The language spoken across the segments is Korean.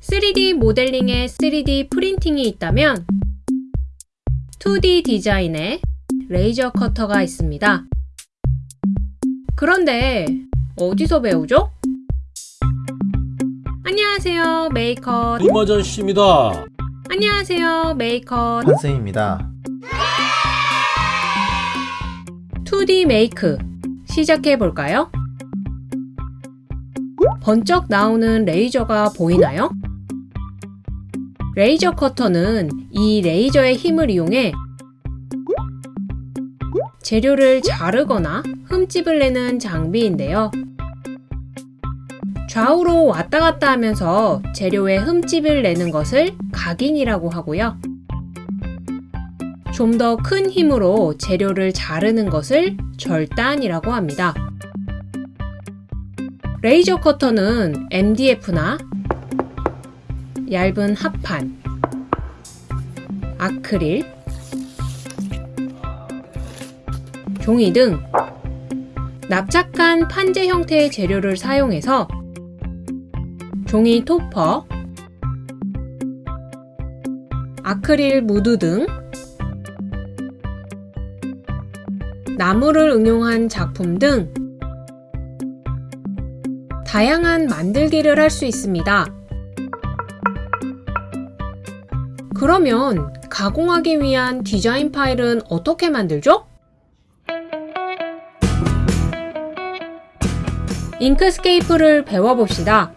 3D 모델링에 3D 프린팅이 있다면 2D 디자인에 레이저 커터가 있습니다. 그런데 어디서 배우죠? 안녕하세요 메이커 이마전 씨입니다. 안녕하세요 메이커 한쌤입니다. 2D make 시작해 볼까요? 번쩍 나오는 레이저가 보이나요? 레이저 커터는 이 레이저의 힘을 이용해 재료를 자르거나 흠집을 내는 장비인데요. 좌우로 왔다 갔다 하면서 재료에 흠집을 내는 것을 각인이라고 하고요. 좀 더 큰 힘으로 재료를 자르는 것을 절단이라고 합니다. 레이저 커터는 MDF나 얇은 합판, 아크릴, 종이 등 납작한 판재 형태의 재료를 사용해서 종이 topper, 아크릴 무드 등 나무를 응용한 작품 등 다양한 만들기를 할 수 있습니다. 그러면 가공하기 위한 디자인 파일은 어떻게 만들죠? 잉크스케이프를 배워봅시다.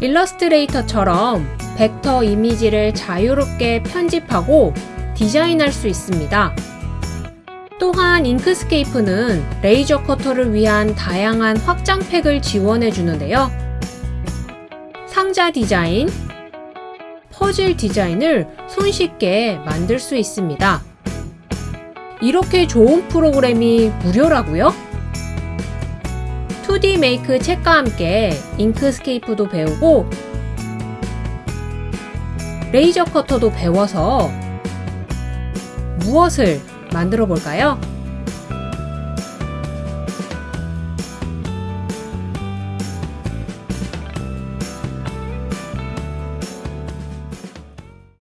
일러스트레이터처럼 벡터 이미지를 자유롭게 편집하고 디자인할 수 있습니다. 또한 Inkscape는 레이저 커터를 위한 다양한 확장팩을 지원해 주는데요. 상자 디자인, 퍼즐 디자인을 손쉽게 만들 수 있습니다. 이렇게 좋은 프로그램이 무료라고요? 2D make 책과 함께 Inkscape도 배우고 레이저 커터도 배워서 무엇을 만들어 볼까요?